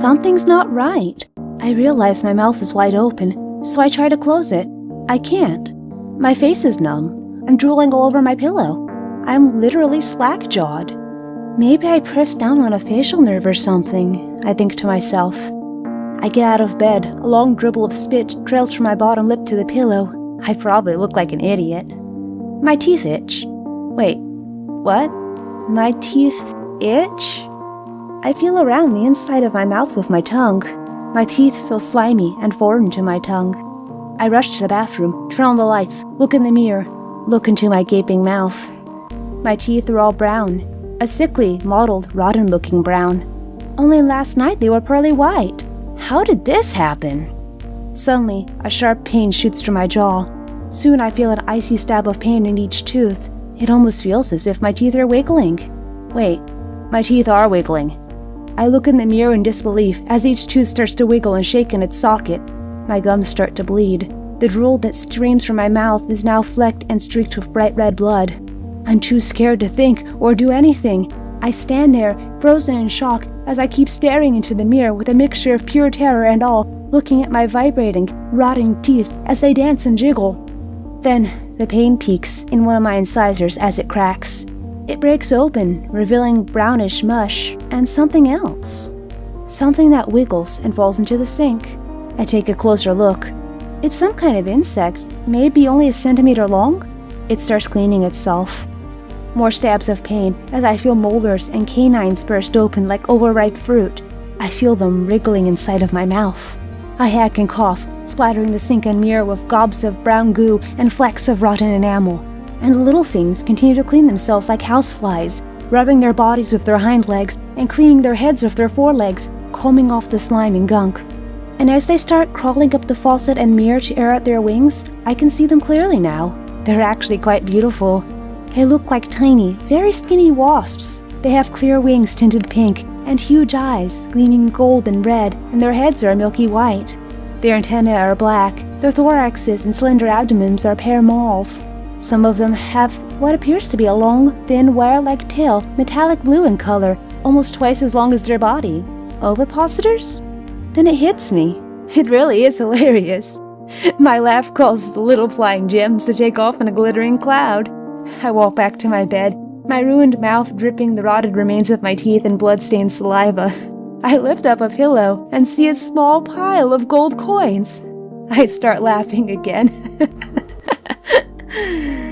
Something's not right. I realize my mouth is wide open, so I try to close it. I can't. My face is numb. I'm drooling all over my pillow. I'm literally slack jawed. Maybe I pressed down on a facial nerve or something, I think to myself. I get out of bed. A long dribble of spit trails from my bottom lip to the pillow. I probably look like an idiot. My teeth itch. Wait, what? My teeth itch? I feel around the inside of my mouth with my tongue. My teeth feel slimy and foreign to my tongue. I rush to the bathroom, turn on the lights, look in the mirror, look into my gaping mouth. My teeth are all brown, a sickly, mottled, rotten looking brown. Only last night they were pearly white. How did this happen? Suddenly, a sharp pain shoots through my jaw. Soon I feel an icy stab of pain in each tooth. It almost feels as if my teeth are wiggling. Wait, my teeth are wiggling. I look in the mirror in disbelief as each tooth starts to wiggle and shake in its socket. My gums start to bleed. The drool that streams from my mouth is now flecked and streaked with bright red blood. I'm too scared to think or do anything. I stand there, frozen in shock, as I keep staring into the mirror with a mixture of pure terror and all, looking at my vibrating, rotting teeth as they dance and jiggle. Then, the pain peaks in one of my incisors as it cracks. It breaks open, revealing brownish mush and something else. Something that wiggles and falls into the sink. I take a closer look. It's some kind of insect, maybe only a centimeter long. It starts cleaning itself. More stabs of pain as I feel molars and canines burst open like overripe fruit. I feel them wriggling inside of my mouth. I hack and cough, splattering the sink and mirror with gobs of brown goo and flecks of rotten enamel. And the little things continue to clean themselves like houseflies, rubbing their bodies with their hind legs and cleaning their heads with their forelegs, combing off the slime and gunk. And as they start crawling up the faucet and mirror to air out their wings, I can see them clearly now. They're actually quite beautiful. They look like tiny, very skinny wasps. They have clear wings tinted pink and huge eyes gleaming gold and red, and their heads are milky white. Their antennae are black, their thoraxes and slender abdomens are pear mauve. Some of them have what appears to be a long, thin, wire-like tail, metallic blue in color, almost twice as long as their body. Ovipositors? Then it hits me. It really is hilarious. My laugh causes the little flying gems to take off in a glittering cloud. I walk back to my bed, my ruined mouth dripping the rotted remains of my teeth and blood-stained saliva. I lift up a pillow and see a small pile of gold coins. I start laughing again. Yeah.